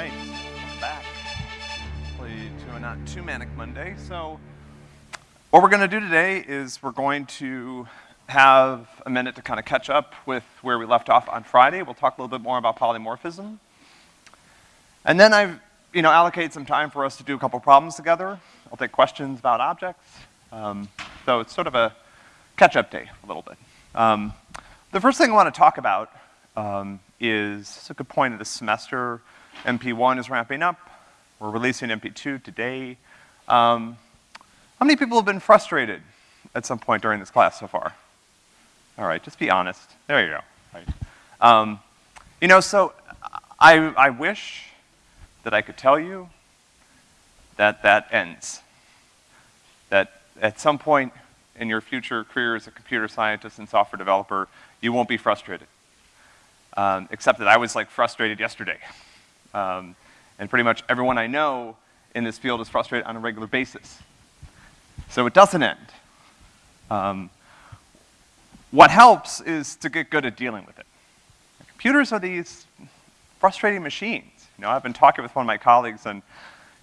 right, back. To a not too manic Monday. So what we're gonna do today is we're going to have a minute to kind of catch up with where we left off on Friday. We'll talk a little bit more about polymorphism. And then I've, you know, allocated some time for us to do a couple problems together. I'll take questions about objects. Um, so it's sort of a catch-up day, a little bit. Um, the first thing I wanna talk about um, is, it's a good point of the semester, MP1 is ramping up. We're releasing MP2 today. Um, how many people have been frustrated at some point during this class so far? All right, just be honest. There you go. Right. Um, you know, so I, I wish that I could tell you that that ends. That at some point in your future career as a computer scientist and software developer, you won't be frustrated. Um, except that I was like frustrated yesterday. Um, and pretty much everyone I know in this field is frustrated on a regular basis. So it doesn't end. Um, what helps is to get good at dealing with it. Computers are these frustrating machines. You know, I've been talking with one of my colleagues and,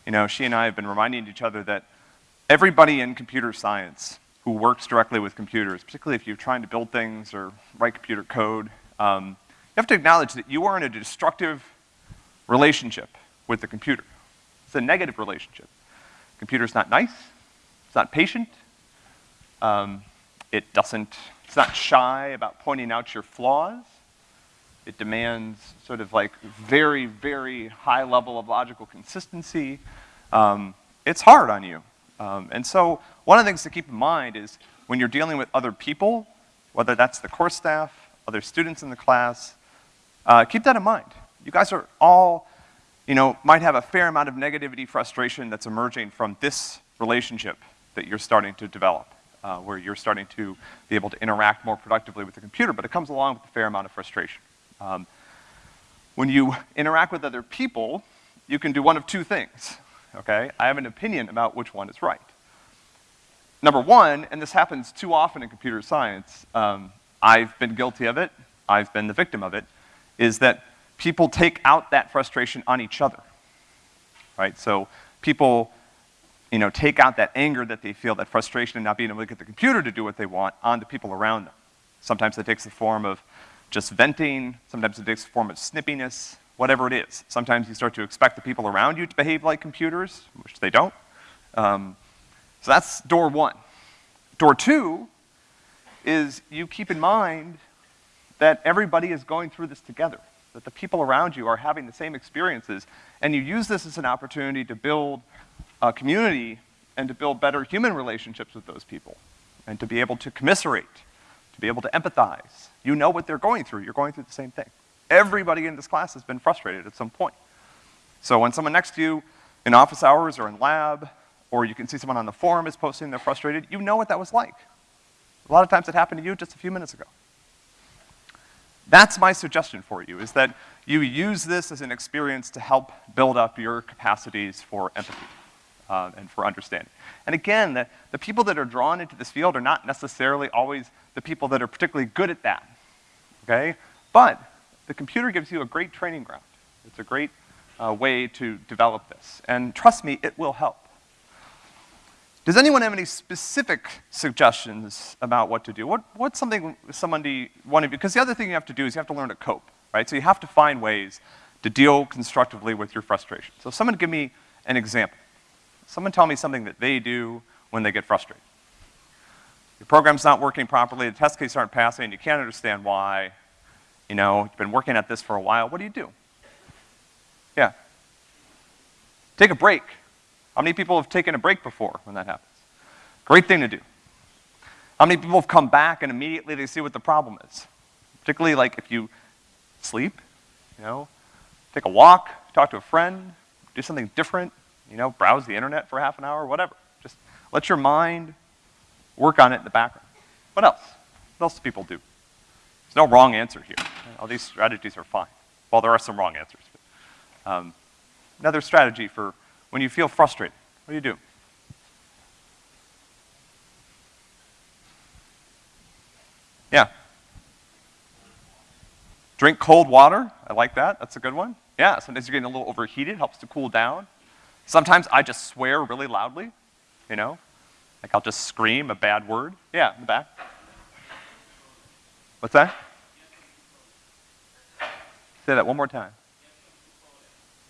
you know, she and I have been reminding each other that everybody in computer science who works directly with computers, particularly if you're trying to build things or write computer code, um, you have to acknowledge that you are in a destructive relationship with the computer. It's a negative relationship. Computer's not nice, it's not patient, um, it doesn't, it's not shy about pointing out your flaws. It demands sort of like very, very high level of logical consistency. Um, it's hard on you. Um, and so one of the things to keep in mind is when you're dealing with other people, whether that's the course staff, other students in the class, uh, keep that in mind. You guys are all, you know, might have a fair amount of negativity, frustration that's emerging from this relationship that you're starting to develop, uh, where you're starting to be able to interact more productively with the computer, but it comes along with a fair amount of frustration. Um, when you interact with other people, you can do one of two things, okay? I have an opinion about which one is right. Number one, and this happens too often in computer science, um, I've been guilty of it, I've been the victim of it, is that people take out that frustration on each other, right? So people, you know, take out that anger that they feel, that frustration and not being able to get the computer to do what they want on the people around them. Sometimes that takes the form of just venting, sometimes it takes the form of snippiness, whatever it is. Sometimes you start to expect the people around you to behave like computers, which they don't. Um, so that's door one. Door two is you keep in mind that everybody is going through this together, that the people around you are having the same experiences, and you use this as an opportunity to build a community and to build better human relationships with those people, and to be able to commiserate, to be able to empathize. You know what they're going through, you're going through the same thing. Everybody in this class has been frustrated at some point. So when someone next to you in office hours or in lab, or you can see someone on the forum is posting they're frustrated, you know what that was like. A lot of times it happened to you just a few minutes ago. That's my suggestion for you, is that you use this as an experience to help build up your capacities for empathy uh, and for understanding. And again, the, the people that are drawn into this field are not necessarily always the people that are particularly good at that, okay? But the computer gives you a great training ground. It's a great uh, way to develop this. And trust me, it will help. Does anyone have any specific suggestions about what to do? What, what's something somebody, one of you, because the other thing you have to do is you have to learn to cope, right? So you have to find ways to deal constructively with your frustration. So someone give me an example. Someone tell me something that they do when they get frustrated. Your program's not working properly, the test cases aren't passing, you can't understand why. You know, you've been working at this for a while, what do you do? Yeah. Take a break. How many people have taken a break before when that happens? Great thing to do. How many people have come back and immediately they see what the problem is? Particularly like if you sleep, you know, take a walk, talk to a friend, do something different, you know, browse the internet for half an hour, whatever. Just let your mind work on it in the background. What else? What else do people do? There's no wrong answer here. All these strategies are fine. Well, there are some wrong answers. But, um, another strategy for when you feel frustrated, what do you do? Yeah. Drink cold water, I like that, that's a good one. Yeah, sometimes you're getting a little overheated, helps to cool down. Sometimes I just swear really loudly, you know? Like I'll just scream a bad word. Yeah, in the back. What's that? Say that one more time.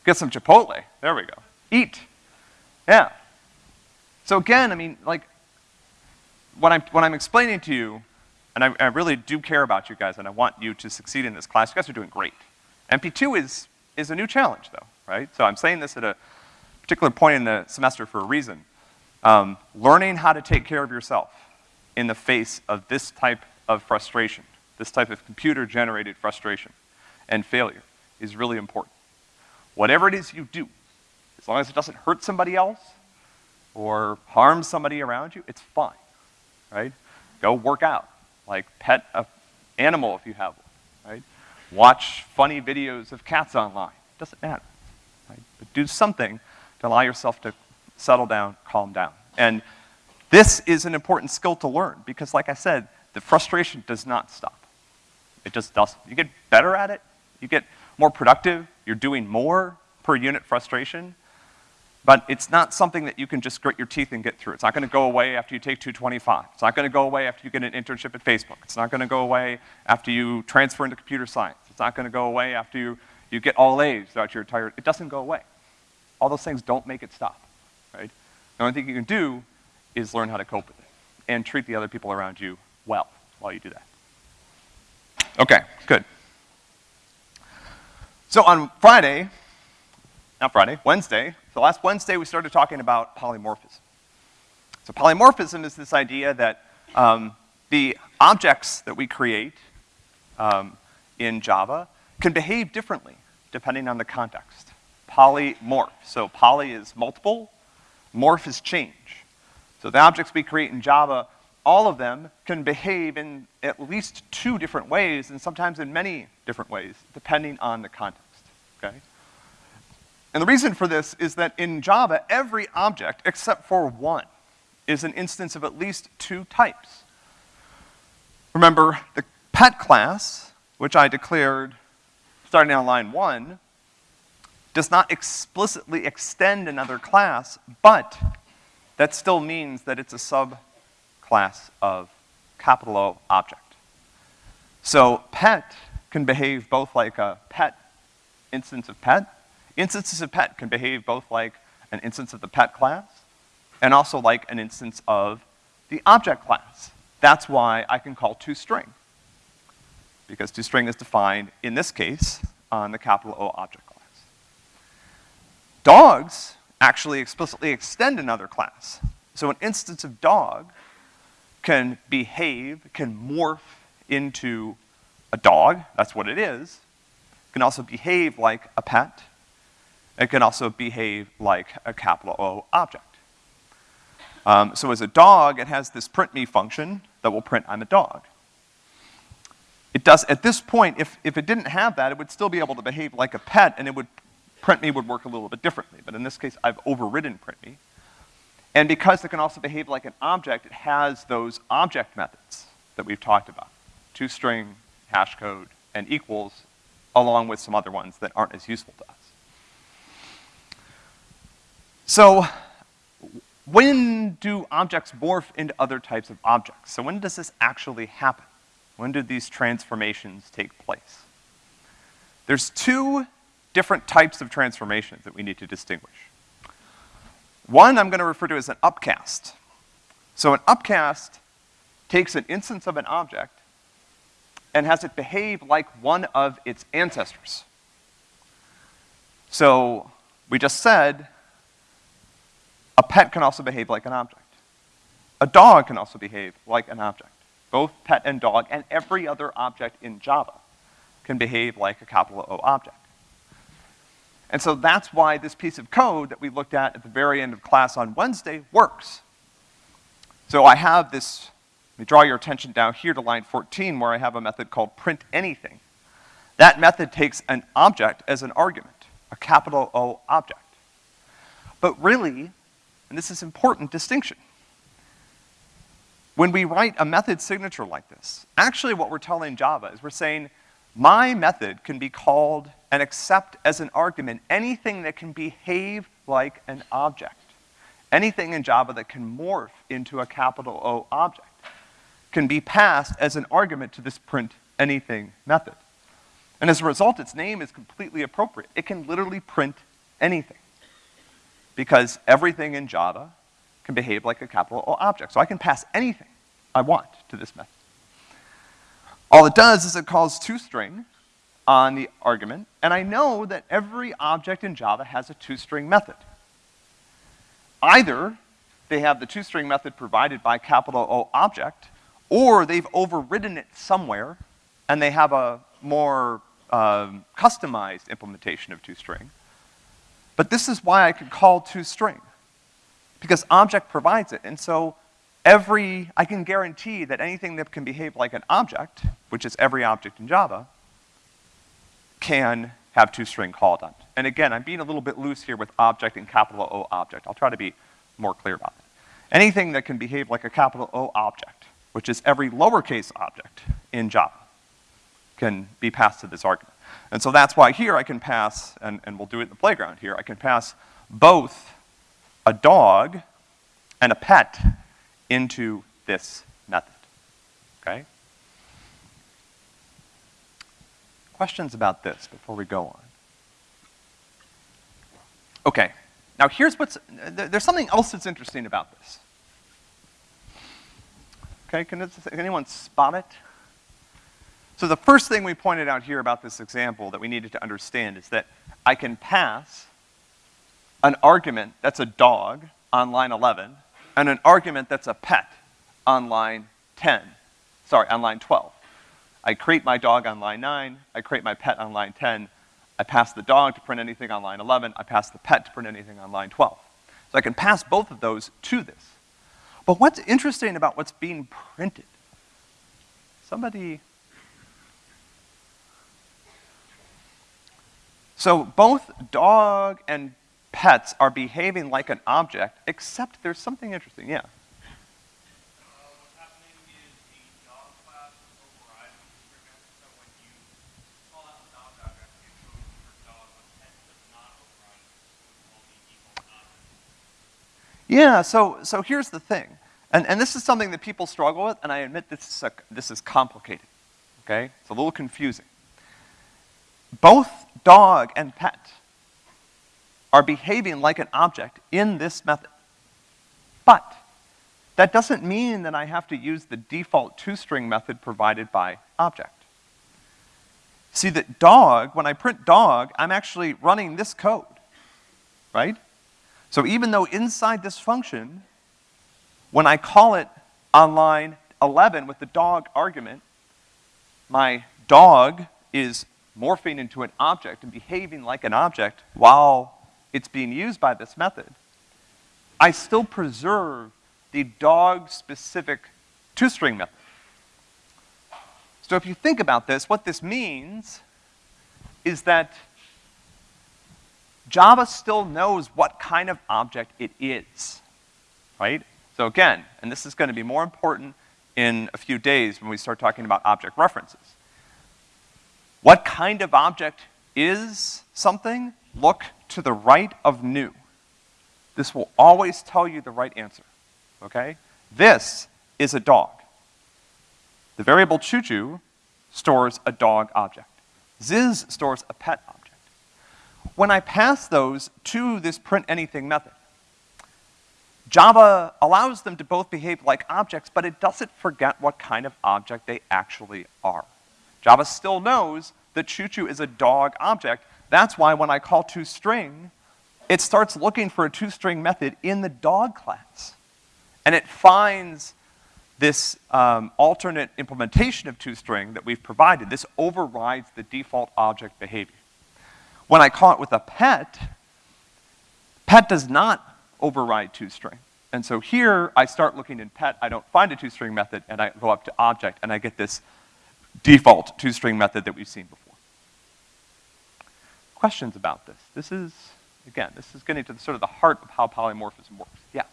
Get some Chipotle. There we go. Eat. Yeah. So again, I mean, like, what I'm, what I'm explaining to you, and I, I really do care about you guys, and I want you to succeed in this class. You guys are doing great. MP2 is, is a new challenge, though, right? So I'm saying this at a particular point in the semester for a reason. Um, learning how to take care of yourself in the face of this type of frustration, this type of computer-generated frustration and failure is really important. Whatever it is you do, as long as it doesn't hurt somebody else or harm somebody around you, it's fine, right? Go work out, like pet an animal if you have one, right? Watch funny videos of cats online, It doesn't matter, right? But do something to allow yourself to settle down, calm down. And this is an important skill to learn because like I said, the frustration does not stop. It just doesn't. You get better at it, you get more productive, you're doing more per unit frustration, but it's not something that you can just grit your teeth and get through. It's not gonna go away after you take 225. It's not gonna go away after you get an internship at Facebook. It's not gonna go away after you transfer into computer science. It's not gonna go away after you, you get all A's throughout your entire, it doesn't go away. All those things don't make it stop, right? The only thing you can do is learn how to cope with it and treat the other people around you well while you do that. Okay, good. So on Friday, not Friday, Wednesday, so last Wednesday we started talking about polymorphism. So polymorphism is this idea that um, the objects that we create um, in Java can behave differently depending on the context. Polymorph. So poly is multiple, morph is change. So the objects we create in Java, all of them can behave in at least two different ways, and sometimes in many different ways, depending on the context, okay? And the reason for this is that in Java, every object, except for one, is an instance of at least two types. Remember, the pet class, which I declared starting on line one, does not explicitly extend another class, but that still means that it's a subclass of capital O object. So pet can behave both like a pet instance of pet. Instances of pet can behave both like an instance of the pet class and also like an instance of the object class. That's why I can call toString. Because toString is defined, in this case, on the capital O object class. Dogs actually explicitly extend another class. So an instance of dog can behave, can morph into a dog, that's what it is. Can also behave like a pet. It can also behave like a capital O object. Um, so as a dog, it has this print me function that will print I'm a dog. It does, at this point, if, if it didn't have that, it would still be able to behave like a pet and it would print me would work a little bit differently, but in this case, I've overridden print me. And because it can also behave like an object, it has those object methods that we've talked about. ToString, hash code, and equals, along with some other ones that aren't as useful to us. So, when do objects morph into other types of objects? So when does this actually happen? When do these transformations take place? There's two different types of transformations that we need to distinguish. One I'm gonna refer to as an upcast. So an upcast takes an instance of an object and has it behave like one of its ancestors. So we just said a pet can also behave like an object. A dog can also behave like an object. Both pet and dog and every other object in Java can behave like a capital O object. And so that's why this piece of code that we looked at at the very end of class on Wednesday works. So I have this, let me draw your attention down here to line 14 where I have a method called print anything. That method takes an object as an argument, a capital O object. But really, and this is important distinction, when we write a method signature like this, actually what we're telling Java is we're saying my method can be called and accept as an argument anything that can behave like an object. Anything in Java that can morph into a capital O object can be passed as an argument to this print anything method. And as a result, its name is completely appropriate. It can literally print anything. Because everything in Java can behave like a capital O object. So I can pass anything I want to this method. All it does is it calls toString on the argument, and I know that every object in Java has a toString method. Either they have the toString method provided by capital O object, or they've overridden it somewhere, and they have a more um, customized implementation of toString. But this is why I could call toString, because object provides it, and so every, I can guarantee that anything that can behave like an object, which is every object in Java, can have toString called on. And again, I'm being a little bit loose here with object and capital O object. I'll try to be more clear about it. Anything that can behave like a capital O object, which is every lowercase object in Java, can be passed to this argument. And so that's why here I can pass, and, and we'll do it in the playground here, I can pass both a dog and a pet into this method, okay? Questions about this before we go on? Okay, now here's what's, there's something else that's interesting about this. Okay, can, this, can anyone spot it? So the first thing we pointed out here about this example that we needed to understand is that I can pass an argument that's a dog on line 11 and an argument that's a pet on line 10, sorry, on line 12. I create my dog on line 9, I create my pet on line 10, I pass the dog to print anything on line 11, I pass the pet to print anything on line 12. So I can pass both of those to this. But what's interesting about what's being printed? Somebody So both dog and pets are behaving like an object, except there's something interesting, yeah. Yeah, so, so here's the thing. And, and this is something that people struggle with, and I admit this is, a, this is complicated, okay? It's a little confusing. Both dog and pet are behaving like an object in this method. But that doesn't mean that I have to use the default toString method provided by object. See that dog, when I print dog, I'm actually running this code, right? So even though inside this function, when I call it on line 11 with the dog argument, my dog is morphing into an object and behaving like an object while it's being used by this method, I still preserve the dog-specific toString method. So if you think about this, what this means is that Java still knows what kind of object it is, right? So again, and this is gonna be more important in a few days when we start talking about object references. What kind of object is something? Look to the right of new. This will always tell you the right answer, okay? This is a dog. The variable choo-choo stores a dog object. Ziz stores a pet object. When I pass those to this print anything method, Java allows them to both behave like objects, but it doesn't forget what kind of object they actually are. Java still knows that choo-choo is a dog object. That's why when I call toString, it starts looking for a toString method in the dog class. And it finds this um, alternate implementation of toString that we've provided. This overrides the default object behavior. When I call it with a pet, pet does not override toString. And so here, I start looking in pet, I don't find a toString method, and I go up to object, and I get this default toString method that we've seen before. Questions about this? This is, again, this is getting to the, sort of the heart of how polymorphism works. Yeah?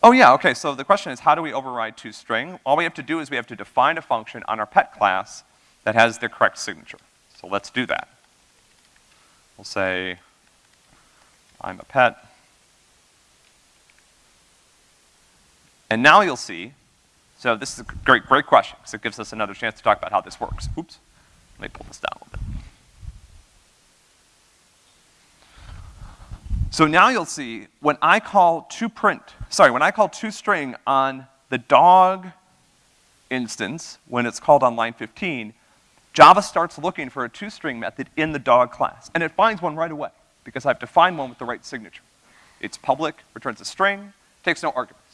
Oh yeah, okay, so the question is how do we override toString? All we have to do is we have to define a function on our pet class that has the correct signature. So let's do that. We'll say, I'm a pet. And now you'll see, so this is a great, great question, because it gives us another chance to talk about how this works. Oops, let me pull this down a little bit. So now you'll see, when I call to print, sorry, when I call toString on the dog instance, when it's called on line 15, Java starts looking for a toString method in the dog class, and it finds one right away, because I've defined one with the right signature. It's public, returns a string, takes no arguments.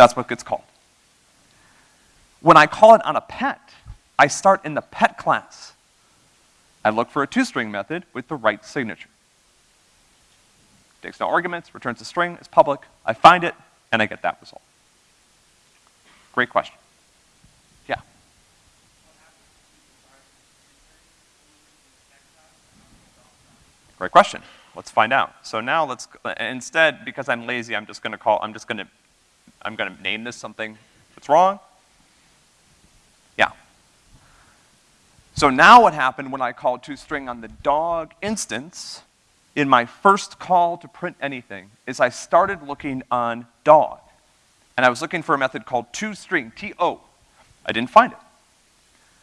That's what gets called. When I call it on a pet, I start in the pet class. I look for a toString method with the right signature takes no arguments, returns a string, it's public, I find it, and I get that result. Great question. Yeah. Great question. Let's find out. So now let's, instead, because I'm lazy, I'm just gonna call, I'm just gonna, I'm gonna name this something that's wrong. Yeah. So now what happened when I called toString on the dog instance, in my first call to print anything is I started looking on dog. And I was looking for a method called toString, T-O. I didn't find it.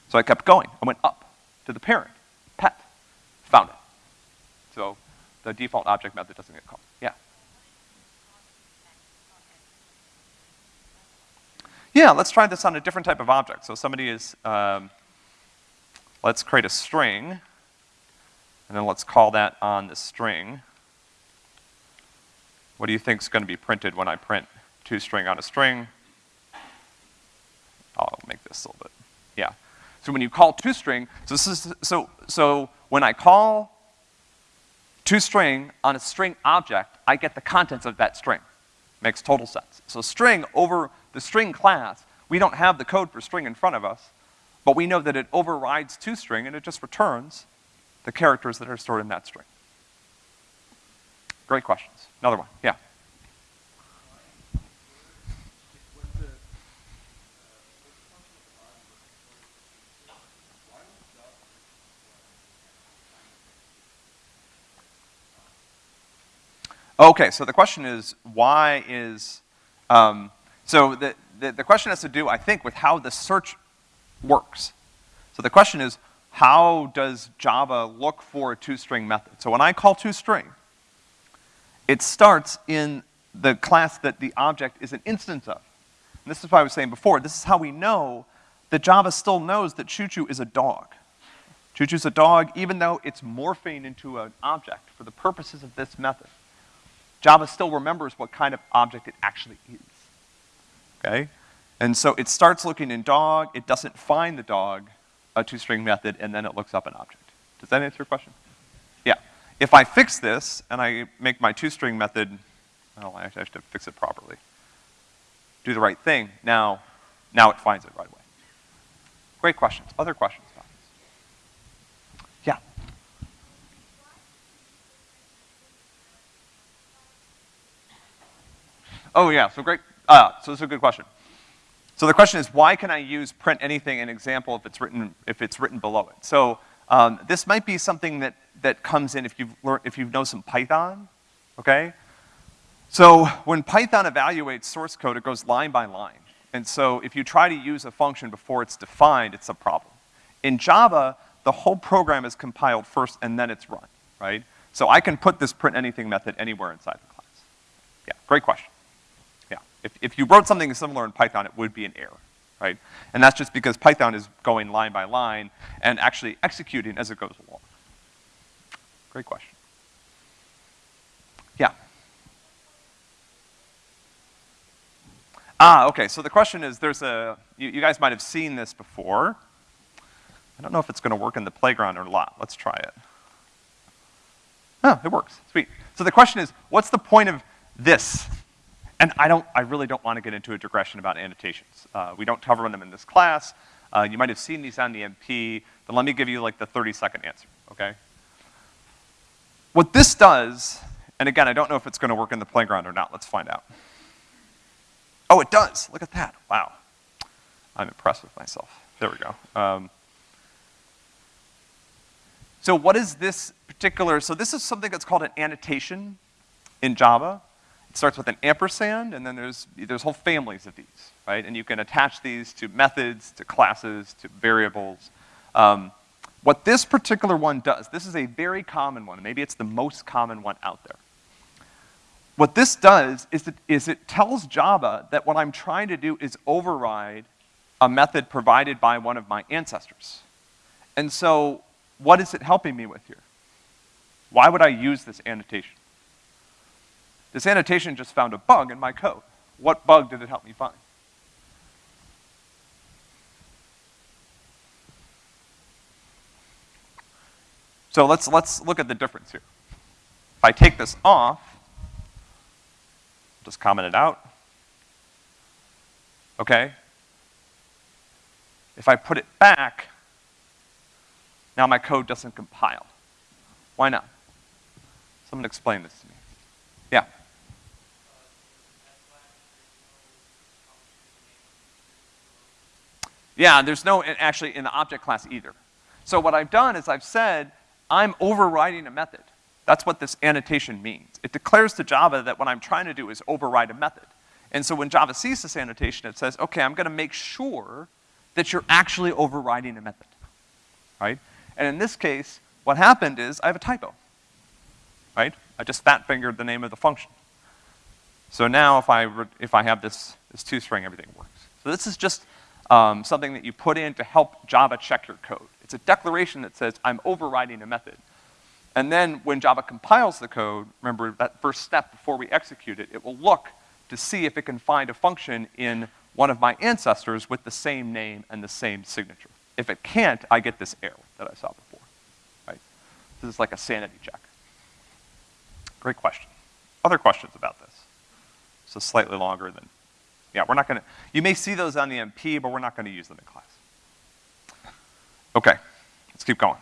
So I kept going. I went up to the parent, pet, found it. So the default object method doesn't get called. Yeah. Yeah, let's try this on a different type of object. So somebody is, um, let's create a string. And then let's call that on the string. What do you think is going to be printed when I print toString on a string? I'll make this a little bit, yeah. So when you call toString, so this is, so, so when I call toString on a string object, I get the contents of that string. Makes total sense. So string over the string class, we don't have the code for string in front of us, but we know that it overrides toString and it just returns the characters that are stored in that string? Great questions. Another one, yeah. Okay, so the question is, why is, um, so the, the, the question has to do, I think, with how the search works. So the question is, how does Java look for a toString method? So when I call toString, it starts in the class that the object is an instance of. And this is what I was saying before. This is how we know that Java still knows that ChuChu is a dog. ChuChu's a dog even though it's morphing into an object for the purposes of this method. Java still remembers what kind of object it actually is. Okay? And so it starts looking in dog, it doesn't find the dog, a toString method, and then it looks up an object. Does that answer your question? Yeah. If I fix this, and I make my toString method, oh, I have to fix it properly. Do the right thing, now, now it finds it right away. Great questions. Other questions? Yeah. Oh yeah, so great, uh, so this is a good question. So the question is, why can I use print anything in example if it's written, if it's written below it? So um, this might be something that, that comes in if you've learned, if you know some Python, okay? So when Python evaluates source code, it goes line by line. And so if you try to use a function before it's defined, it's a problem. In Java, the whole program is compiled first and then it's run, right? So I can put this print anything method anywhere inside the class. Yeah, great question. If, if you wrote something similar in Python, it would be an error, right? And that's just because Python is going line by line and actually executing as it goes along. Great question. Yeah. Ah, okay, so the question is, there's a, you, you guys might have seen this before. I don't know if it's gonna work in the playground or not. Let's try it. Oh, it works, sweet. So the question is, what's the point of this? And I don't, I really don't want to get into a digression about annotations. Uh, we don't cover them in this class. Uh, you might have seen these on the MP, but let me give you like the 30 second answer, okay? What this does, and again, I don't know if it's gonna work in the playground or not, let's find out. Oh, it does. Look at that. Wow. I'm impressed with myself. There we go. Um, so what is this particular, so this is something that's called an annotation in Java. Starts with an ampersand, and then there's, there's whole families of these, right? And you can attach these to methods, to classes, to variables. Um, what this particular one does, this is a very common one, maybe it's the most common one out there. What this does is it, is it tells Java that what I'm trying to do is override a method provided by one of my ancestors. And so, what is it helping me with here? Why would I use this annotation? This annotation just found a bug in my code. What bug did it help me find? So let's, let's look at the difference here. If I take this off, just comment it out. Okay? If I put it back, now my code doesn't compile. Why not? Someone explain this to me. Yeah. Yeah, there's no, actually, in the object class either. So what I've done is I've said, I'm overriding a method. That's what this annotation means. It declares to Java that what I'm trying to do is override a method. And so when Java sees this annotation, it says, okay, I'm gonna make sure that you're actually overriding a method, right? And in this case, what happened is I have a typo, right? I just fat fingered the name of the function. So now if I, if I have this, this toString, everything works. So this is just um, something that you put in to help Java check your code. It's a declaration that says, I'm overriding a method. And then when Java compiles the code, remember that first step before we execute it, it will look to see if it can find a function in one of my ancestors with the same name and the same signature. If it can't, I get this error that I saw before, right? This is like a sanity check. Great question. Other questions about this? So slightly longer than, yeah, we're not gonna, you may see those on the MP, but we're not gonna use them in class. Okay, let's keep going.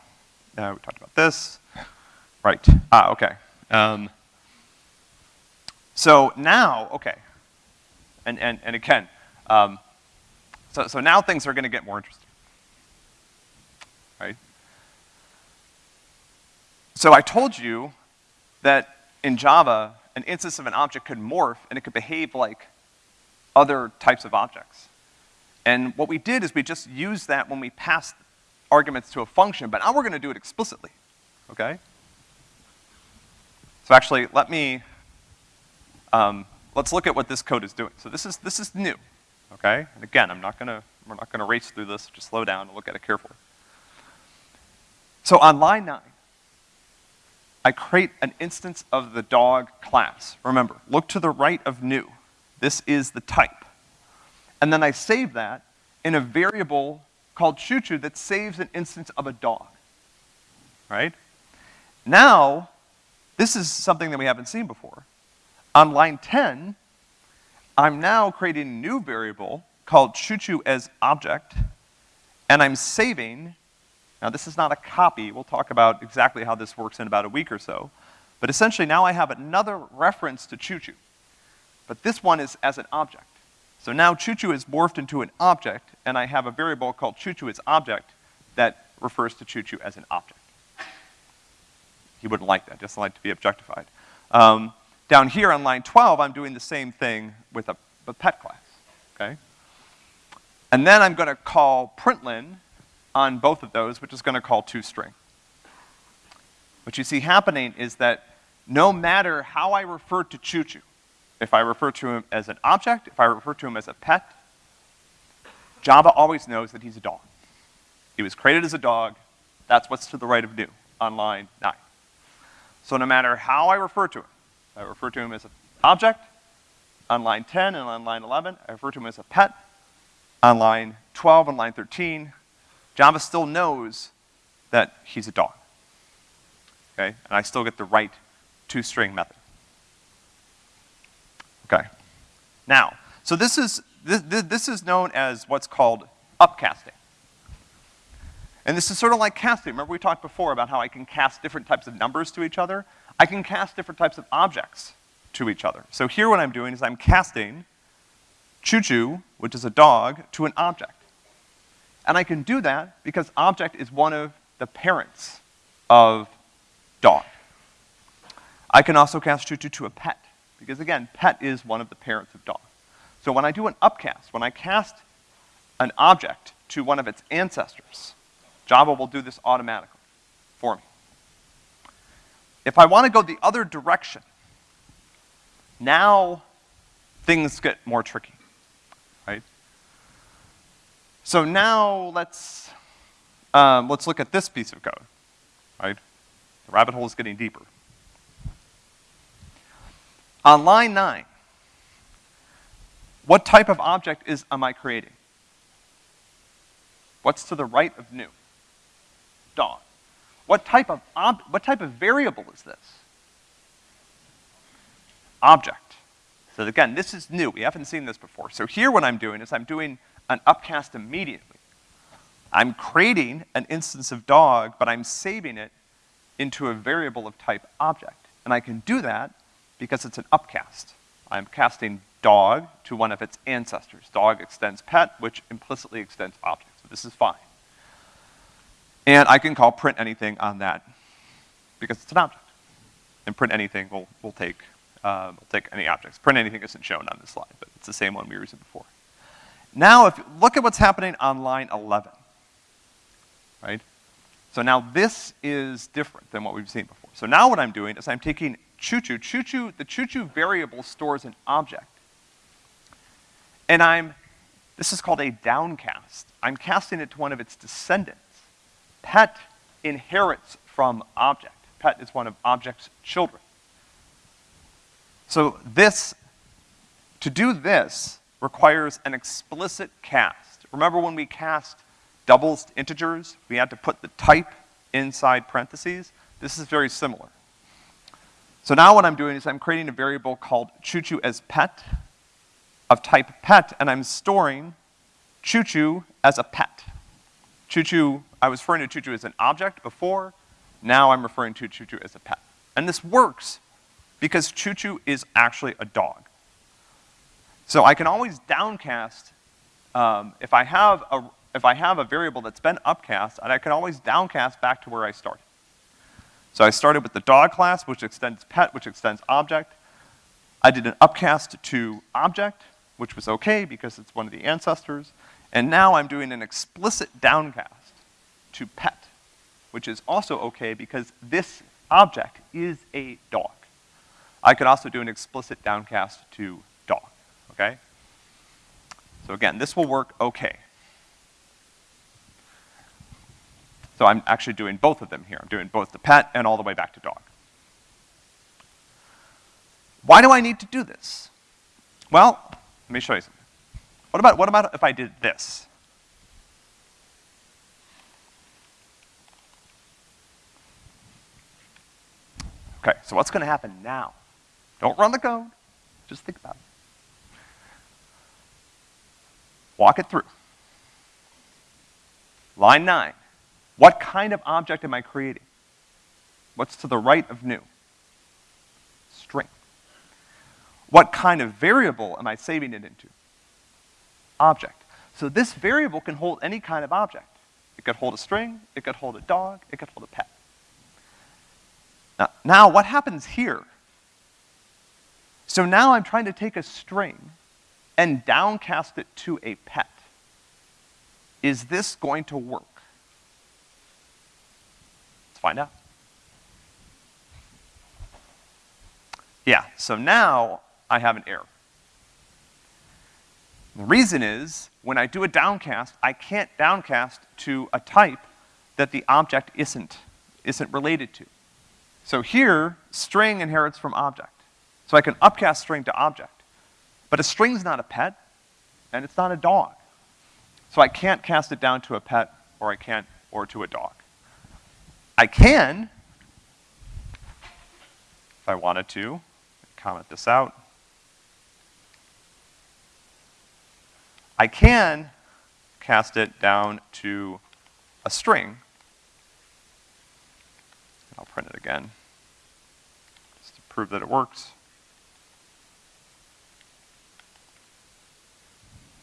Uh, we talked about this. Right, ah, okay. Um, so now, okay, and, and, and again, um, so, so now things are gonna get more interesting, right? So I told you that in Java, an instance of an object could morph and it could behave like other types of objects. And what we did is we just used that when we passed arguments to a function, but now we're gonna do it explicitly, okay? So actually, let me, um, let's look at what this code is doing. So this is, this is new, okay? And again, I'm not gonna, we're not gonna race through this, just slow down and look at it carefully. So on line nine, I create an instance of the dog class. Remember, look to the right of new. This is the type. And then I save that in a variable called choo-choo that saves an instance of a dog, right? Now, this is something that we haven't seen before. On line 10, I'm now creating a new variable called choo-choo as object, and I'm saving, now this is not a copy, we'll talk about exactly how this works in about a week or so, but essentially now I have another reference to choo-choo. But this one is as an object. So now choo-choo is morphed into an object, and I have a variable called choo-choo as object that refers to choo-choo as an object. He wouldn't like that, doesn't like to be objectified. Um, down here on line 12, I'm doing the same thing with a, a pet class, okay? And then I'm gonna call println on both of those, which is gonna call toString. What you see happening is that no matter how I refer to choo-choo, if I refer to him as an object, if I refer to him as a pet, Java always knows that he's a dog. He was created as a dog, that's what's to the right of new on line nine. So no matter how I refer to him, I refer to him as an object, on line 10 and on line 11, I refer to him as a pet, on line 12 and line 13, Java still knows that he's a dog. Okay, and I still get the right toString method. Okay. Now, so this is, this, this is known as what's called upcasting. And this is sort of like casting. Remember we talked before about how I can cast different types of numbers to each other? I can cast different types of objects to each other. So here what I'm doing is I'm casting choo-choo, which is a dog, to an object. And I can do that because object is one of the parents of dog. I can also cast choo-choo to a pet, because again, pet is one of the parents of dog. So when I do an upcast, when I cast an object to one of its ancestors, Java will do this automatically for me. If I want to go the other direction, now things get more tricky, right? So now let's, um, let's look at this piece of code, right? The rabbit hole is getting deeper. On line nine, what type of object is, am I creating? What's to the right of new? Dog. What type of what type of variable is this? Object. So again, this is new. We haven't seen this before. So here what I'm doing is I'm doing an upcast immediately. I'm creating an instance of dog, but I'm saving it into a variable of type object. And I can do that because it's an upcast. I'm casting dog to one of its ancestors. Dog extends pet, which implicitly extends object. So this is fine. And I can call print anything on that because it's an object. And print anything will, will take, uh, will take any objects. Print anything isn't shown on this slide, but it's the same one we were using before. Now, if look at what's happening on line 11, right? So now this is different than what we've seen before. So now what I'm doing is I'm taking choo-choo. Choo-choo, the choo-choo variable stores an object. And I'm, this is called a downcast. I'm casting it to one of its descendants. Pet inherits from object. Pet is one of object's children. So this, to do this, requires an explicit cast. Remember when we cast doubles to integers, we had to put the type inside parentheses? This is very similar. So now what I'm doing is I'm creating a variable called choo-choo as pet of type pet, and I'm storing choo-choo as a pet. Choo-choo, I was referring to choo-choo as an object before, now I'm referring to choo-choo as a pet. And this works because choo-choo is actually a dog. So I can always downcast, um, if I have a, if I have a variable that's been upcast, and I can always downcast back to where I started. So I started with the dog class, which extends pet, which extends object. I did an upcast to object, which was okay because it's one of the ancestors. And now I'm doing an explicit downcast to pet, which is also okay because this object is a dog. I could also do an explicit downcast to dog, okay? So again, this will work okay. So I'm actually doing both of them here. I'm doing both the pet and all the way back to dog. Why do I need to do this? Well, let me show you something. What about, what about if I did this? Okay, so what's gonna happen now? Don't run the code, just think about it. Walk it through. Line nine. What kind of object am I creating? What's to the right of new? String. What kind of variable am I saving it into? Object. So this variable can hold any kind of object. It could hold a string, it could hold a dog, it could hold a pet. Now, now what happens here? So now I'm trying to take a string and downcast it to a pet. Is this going to work? Find out. Yeah, so now I have an error. The reason is, when I do a downcast, I can't downcast to a type that the object isn't, isn't related to. So here, string inherits from object. So I can upcast string to object. But a string's not a pet, and it's not a dog. So I can't cast it down to a pet, or I can't, or to a dog. I can, if I wanted to, comment this out. I can cast it down to a string. I'll print it again, just to prove that it works.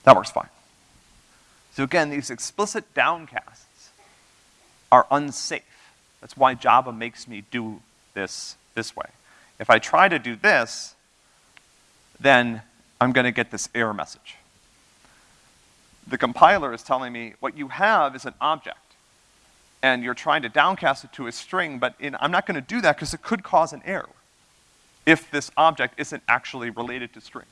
That works fine. So again, these explicit downcasts are unsafe. That's why Java makes me do this this way. If I try to do this, then I'm gonna get this error message. The compiler is telling me what you have is an object, and you're trying to downcast it to a string, but in, I'm not gonna do that because it could cause an error if this object isn't actually related to string.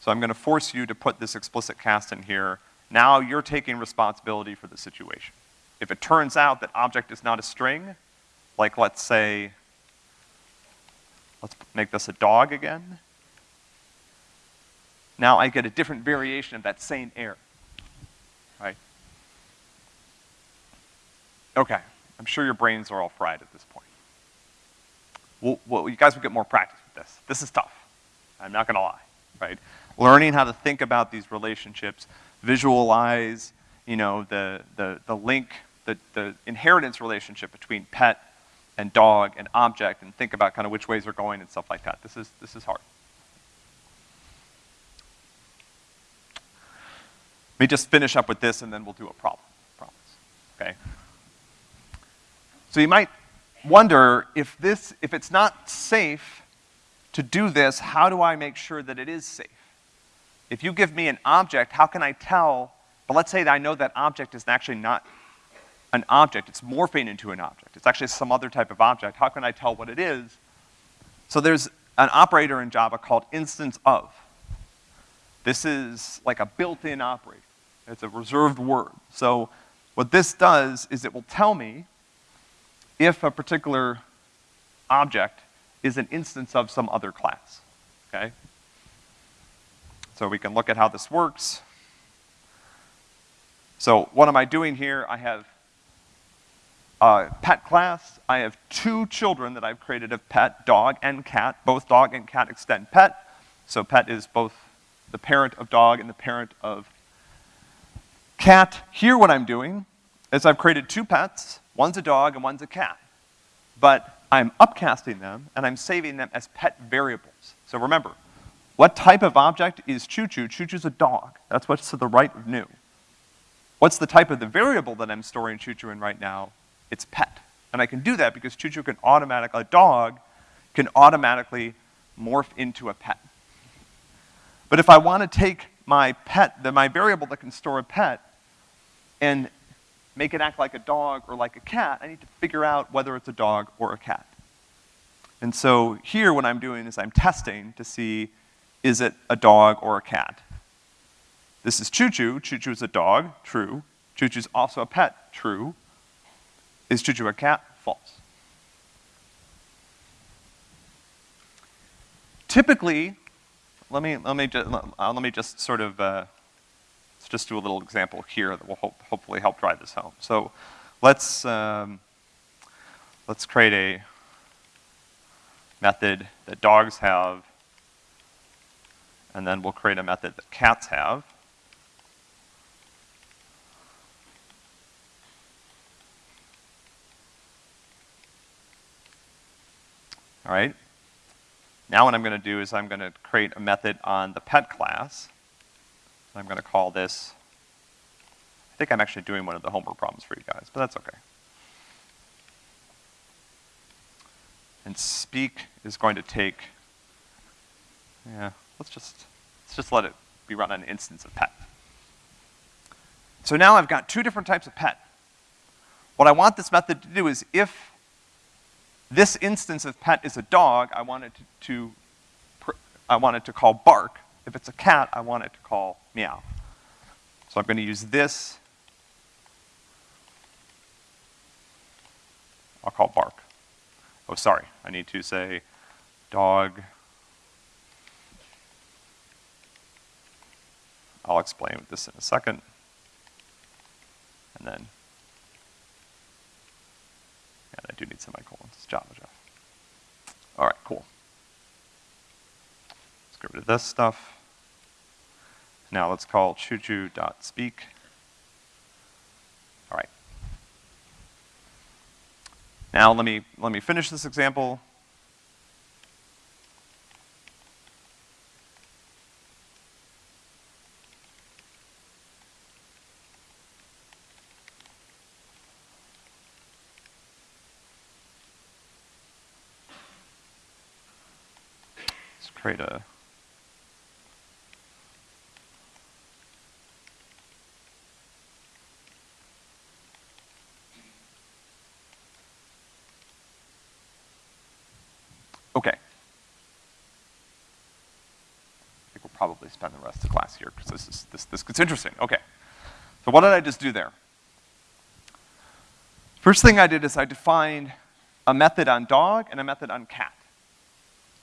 So I'm gonna force you to put this explicit cast in here. Now you're taking responsibility for the situation. If it turns out that object is not a string, like let's say, let's make this a dog again. Now I get a different variation of that same error, right? Okay, I'm sure your brains are all fried at this point. Well, well, you guys will get more practice with this. This is tough. I'm not gonna lie, right? Learning how to think about these relationships, visualize, you know, the, the, the link, the, the inheritance relationship between pet and dog and object and think about kind of which ways they're going and stuff like that. This is, this is hard. Let me just finish up with this and then we'll do a problem, promise, okay? So you might wonder if this, if it's not safe to do this, how do I make sure that it is safe? If you give me an object, how can I tell, but let's say that I know that object is actually not an object, it's morphing into an object. It's actually some other type of object. How can I tell what it is? So there's an operator in Java called instance of. This is like a built-in operator. It's a reserved word. So what this does is it will tell me if a particular object is an instance of some other class, okay? So we can look at how this works. So what am I doing here? I have a pet class. I have two children that I've created of pet, dog and cat. Both dog and cat extend pet. So pet is both the parent of dog and the parent of cat. Here what I'm doing is I've created two pets. One's a dog and one's a cat. But I'm upcasting them and I'm saving them as pet variables. So remember, what type of object is choo-choo? Choo-choo's a dog. That's what's to the right of new. What's the type of the variable that I'm storing choo-choo in right now? It's pet. And I can do that because choo-choo can automatically, a dog can automatically morph into a pet. But if I want to take my pet, the, my variable that can store a pet, and make it act like a dog or like a cat, I need to figure out whether it's a dog or a cat. And so here what I'm doing is I'm testing to see is it a dog or a cat. This is Choo-Choo. Choo-Choo is a dog, true. Choo-Choo's also a pet, true. Is Choo-Choo a cat? False. Typically, let me, let me, just, uh, let me just sort of uh, just do a little example here that will hope, hopefully help drive this home. So let's, um, let's create a method that dogs have, and then we'll create a method that cats have. All right. Now what I'm gonna do is I'm gonna create a method on the pet class. I'm gonna call this, I think I'm actually doing one of the homework problems for you guys, but that's okay. And speak is going to take, yeah, let's just, let's just let it be run on an instance of pet. So now I've got two different types of pet. What I want this method to do is if this instance of pet is a dog, I want it to, to I want it to call bark. If it's a cat, I want it to call meow. So I'm gonna use this. I'll call bark. Oh, sorry, I need to say dog. I'll explain this in a second. And then, yeah, I do need semicolons, it's Java, Java. All right, cool. Let's get rid of this stuff. Now let's call choo-choo.speak. All right. Now let me, let me finish this example. Create a Okay. I think we'll probably spend the rest of the class here because this is this this gets interesting. Okay. So what did I just do there? First thing I did is I defined a method on dog and a method on cat.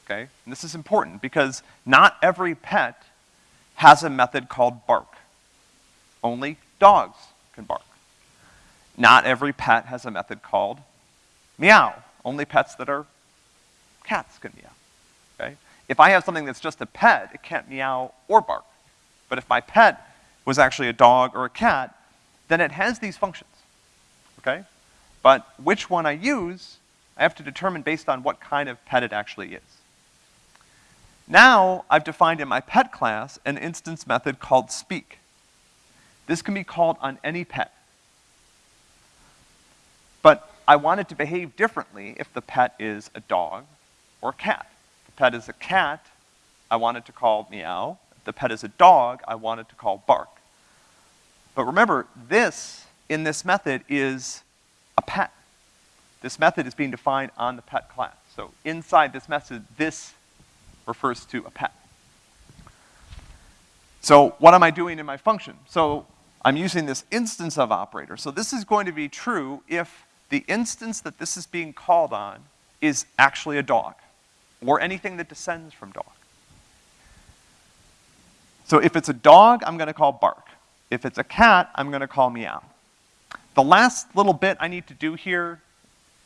Okay? And this is important because not every pet has a method called bark. Only dogs can bark. Not every pet has a method called meow. Only pets that are cats can meow. Okay? If I have something that's just a pet, it can't meow or bark. But if my pet was actually a dog or a cat, then it has these functions. Okay? But which one I use, I have to determine based on what kind of pet it actually is. Now, I've defined in my pet class an instance method called speak. This can be called on any pet. But I want it to behave differently if the pet is a dog or a cat. If the pet is a cat, I want it to call meow. If the pet is a dog, I want it to call bark. But remember, this, in this method, is a pet. This method is being defined on the pet class. So inside this method, this refers to a pet. So what am I doing in my function? So I'm using this instance of operator. So this is going to be true if the instance that this is being called on is actually a dog, or anything that descends from dog. So if it's a dog, I'm gonna call bark. If it's a cat, I'm gonna call meow. The last little bit I need to do here,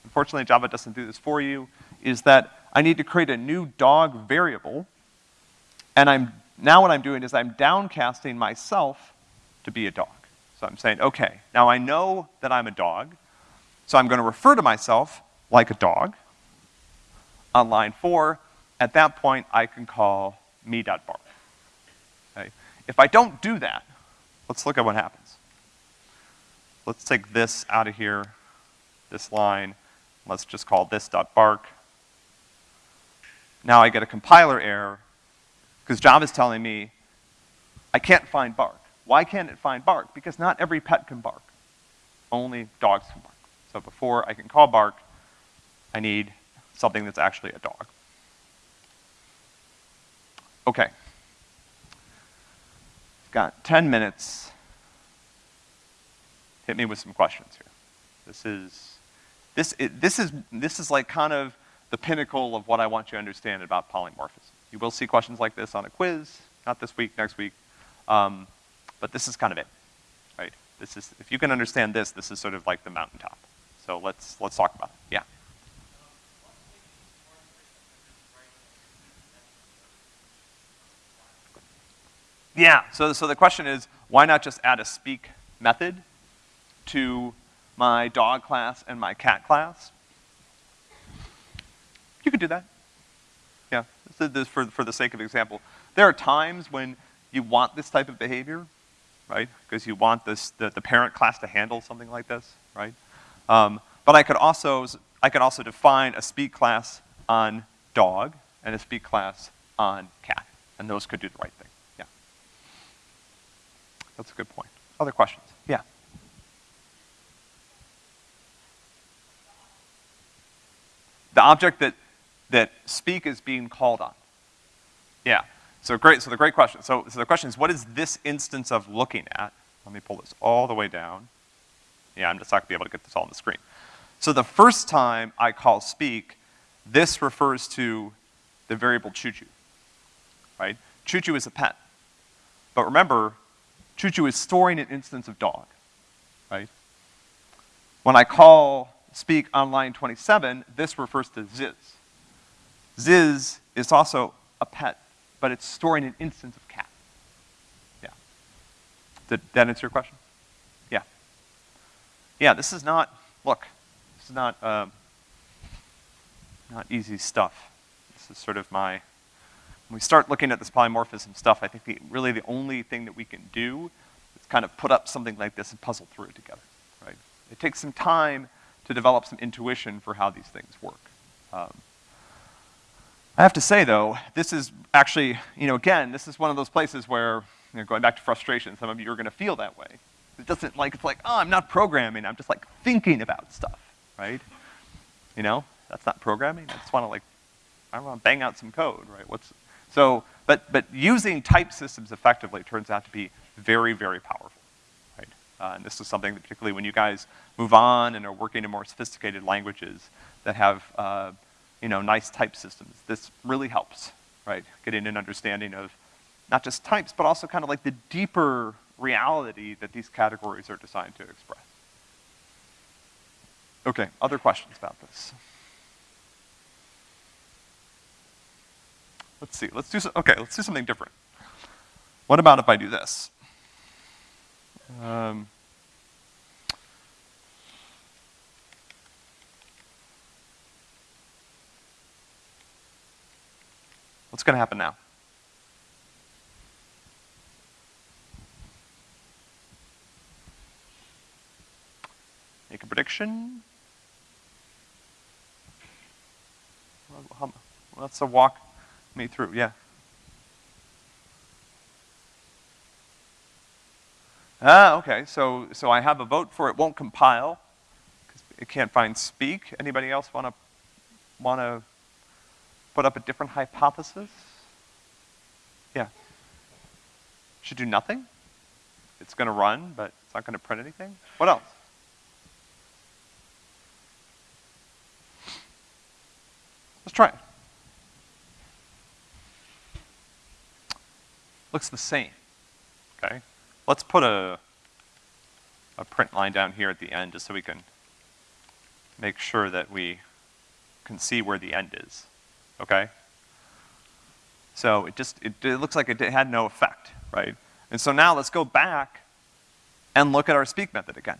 unfortunately Java doesn't do this for you, is that I need to create a new dog variable, and I'm, now what I'm doing is I'm downcasting myself to be a dog. So I'm saying, okay, now I know that I'm a dog, so I'm gonna refer to myself like a dog. On line four, at that point, I can call me.bark. Okay? If I don't do that, let's look at what happens. Let's take this out of here, this line. Let's just call this dot bark. Now I get a compiler error because Java is telling me I can't find bark. Why can't it find bark? Because not every pet can bark. Only dogs can bark. So before I can call bark, I need something that's actually a dog. Okay. Got 10 minutes. Hit me with some questions here. This is, this, it, this is, this is like kind of the pinnacle of what I want you to understand about polymorphism. You will see questions like this on a quiz, not this week, next week, um, but this is kind of it, right? This is, if you can understand this, this is sort of like the mountaintop. So let's, let's talk about it, yeah. Yeah, so, so the question is, why not just add a speak method to my dog class and my cat class? You could do that. Yeah, this for, for the sake of example. There are times when you want this type of behavior, right? Because you want this, the, the parent class to handle something like this, right? Um, but I could also, I could also define a speak class on dog and a speak class on cat, and those could do the right thing, yeah. That's a good point. Other questions? Yeah. The object that that speak is being called on? Yeah. So great, so the great question. So, so the question is, what is this instance of looking at? Let me pull this all the way down. Yeah, I'm just not gonna be able to get this all on the screen. So the first time I call speak, this refers to the variable choo-choo, right? Choo-choo is a pet. But remember, choo-choo is storing an instance of dog, right? When I call speak on line 27, this refers to Ziz. Ziz is also a pet, but it's storing an instance of cat. Yeah. Did that answer your question? Yeah. Yeah, this is not, look, this is not, um, not easy stuff. This is sort of my, when we start looking at this polymorphism stuff, I think the, really the only thing that we can do is kind of put up something like this and puzzle through it together, right? It takes some time to develop some intuition for how these things work. Um, I have to say though, this is actually, you know, again, this is one of those places where, you know, going back to frustration, some of you are gonna feel that way. It doesn't like, it's like, oh, I'm not programming, I'm just like thinking about stuff, right? You know, that's not programming, I just wanna like, I wanna bang out some code, right? What's, so, but, but using type systems effectively turns out to be very, very powerful, right? Uh, and this is something that particularly when you guys move on and are working in more sophisticated languages that have, uh, you know, nice type systems, this really helps, right? Getting an understanding of not just types, but also kind of like the deeper reality that these categories are designed to express. Okay, other questions about this? Let's see, let's do, so, okay, let's do something different. What about if I do this? Um, what's gonna happen now? Make a prediction? Let's walk me through, yeah. Ah, okay, so, so I have a vote for it won't compile, because it can't find speak. Anybody else wanna, wanna put up a different hypothesis? Yeah. Should do nothing? It's gonna run, but it's not gonna print anything? What else? Let's try it. Looks the same, okay? Let's put a, a print line down here at the end just so we can make sure that we can see where the end is, okay? So it just, it, it looks like it had no effect, right? And so now let's go back and look at our speak method again.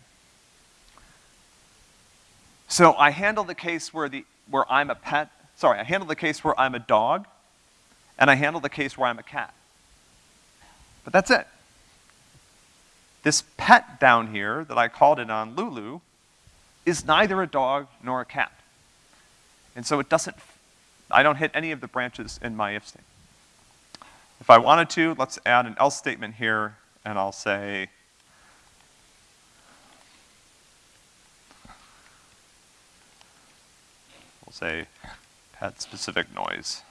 So I handle the case where the, where I'm a pet sorry, I handle the case where I'm a dog, and I handle the case where I'm a cat. But that's it. This pet down here that I called it on Lulu is neither a dog nor a cat. And so it doesn't, I don't hit any of the branches in my if statement. If I wanted to, let's add an else statement here, and I'll say, we'll say at specific noise.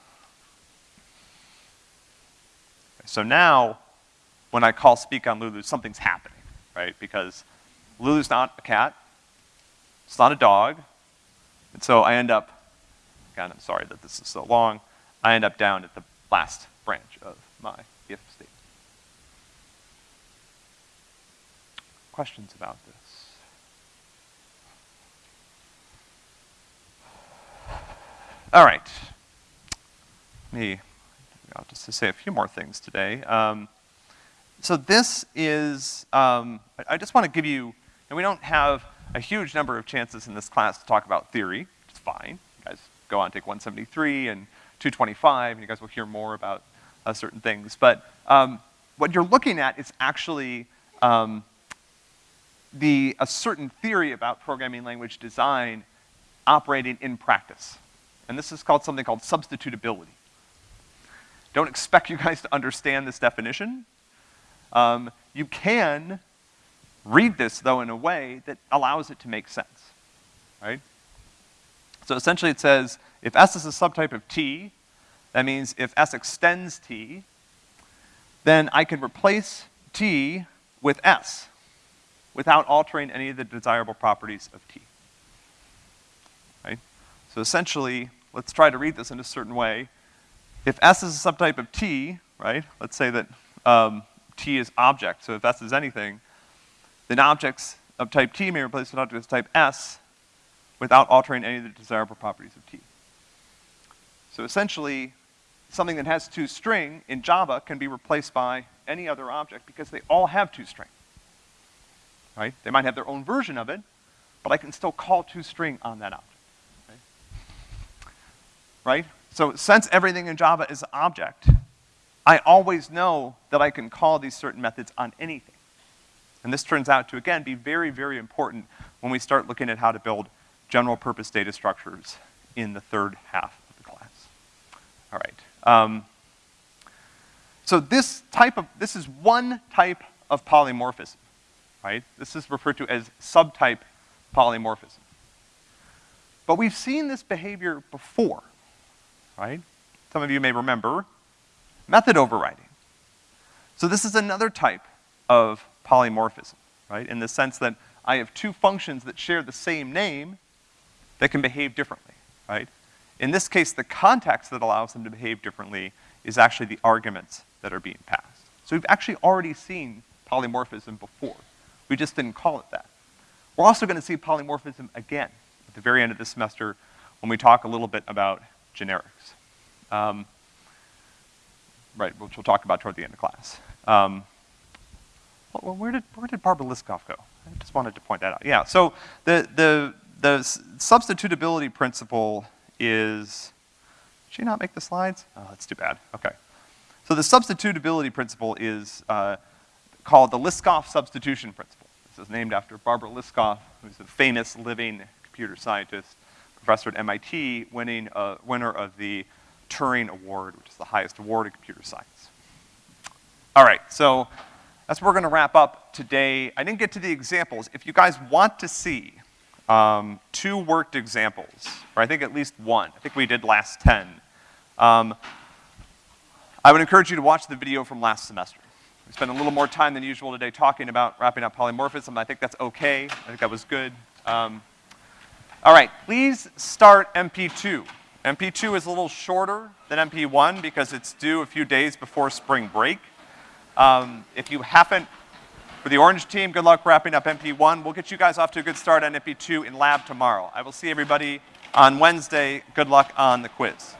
So now, when I call speak on Lulu, something's happening, right? Because Lulu's not a cat, it's not a dog, and so I end up, again, I'm sorry that this is so long, I end up down at the last branch of my if statement. Questions about this? All right. Me, I'll just say a few more things today. Um, so this is, um, I, just want to give you, and we don't have a huge number of chances in this class to talk about theory, which is fine. You guys go on take 173 and 225, and you guys will hear more about uh, certain things. But um, what you're looking at is actually um, the, a certain theory about programming language design operating in practice and this is called something called substitutability. Don't expect you guys to understand this definition. Um, you can read this, though, in a way that allows it to make sense, right? So essentially it says, if S is a subtype of T, that means if S extends T, then I can replace T with S without altering any of the desirable properties of T, right? So essentially, let's try to read this in a certain way. If S is a subtype of T, right, let's say that um, T is object, so if S is anything, then objects of type T may replace an object of type S without altering any of the desirable properties of T. So essentially, something that has toString in Java can be replaced by any other object because they all have toString. Right? They might have their own version of it, but I can still call toString on that object right? So since everything in Java is an object, I always know that I can call these certain methods on anything. And this turns out to, again, be very, very important when we start looking at how to build general purpose data structures in the third half of the class. All right. Um, so this type of, this is one type of polymorphism, right? This is referred to as subtype polymorphism. But we've seen this behavior before, right? Some of you may remember method overriding. So this is another type of polymorphism, right? In the sense that I have two functions that share the same name that can behave differently, right? In this case, the context that allows them to behave differently is actually the arguments that are being passed. So we've actually already seen polymorphism before. We just didn't call it that. We're also gonna see polymorphism again at the very end of the semester when we talk a little bit about generics. Um, right, which we'll talk about toward the end of class. Um, well, where did, where did Barbara Liskov go? I just wanted to point that out. Yeah, so the, the, the substitutability principle is, did she not make the slides? Oh, that's too bad, okay. So the substitutability principle is uh, called the Liskov substitution principle. This is named after Barbara Liskov, who's a famous living computer scientist, professor at MIT, winning, uh, winner of the Turing Award, which is the highest award in computer science. All right, so that's where we're gonna wrap up today. I didn't get to the examples. If you guys want to see um, two worked examples, or I think at least one, I think we did last 10, um, I would encourage you to watch the video from last semester. We spent a little more time than usual today talking about wrapping up polymorphism. I think that's okay. I think that was good. Um, all right, please start MP2. MP2 is a little shorter than MP1 because it's due a few days before spring break. Um, if you haven't, for the Orange team, good luck wrapping up MP1. We'll get you guys off to a good start on MP2 in lab tomorrow. I will see everybody on Wednesday. Good luck on the quiz.